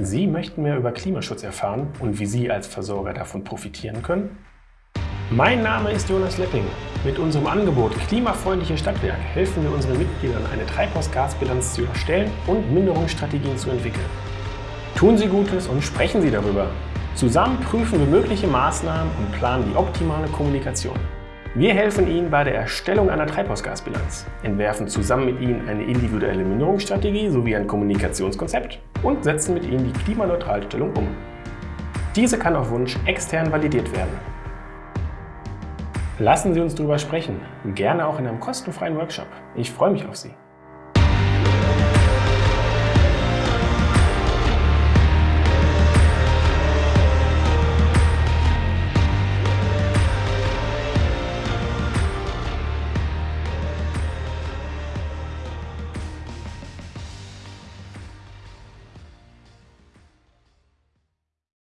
Sie möchten mehr über Klimaschutz erfahren und wie Sie als Versorger davon profitieren können? Mein Name ist Jonas Lepping. Mit unserem Angebot Klimafreundliche Stadtwerke helfen wir unseren Mitgliedern, eine Treibhausgasbilanz zu erstellen und Minderungsstrategien zu entwickeln. Tun Sie Gutes und sprechen Sie darüber. Zusammen prüfen wir mögliche Maßnahmen und planen die optimale Kommunikation. Wir helfen Ihnen bei der Erstellung einer Treibhausgasbilanz, entwerfen zusammen mit Ihnen eine individuelle Minderungsstrategie sowie ein Kommunikationskonzept und setzen mit Ihnen die Klimaneutralstellung um. Diese kann auf Wunsch extern validiert werden. Lassen Sie uns darüber sprechen, gerne auch in einem kostenfreien Workshop. Ich freue mich auf Sie.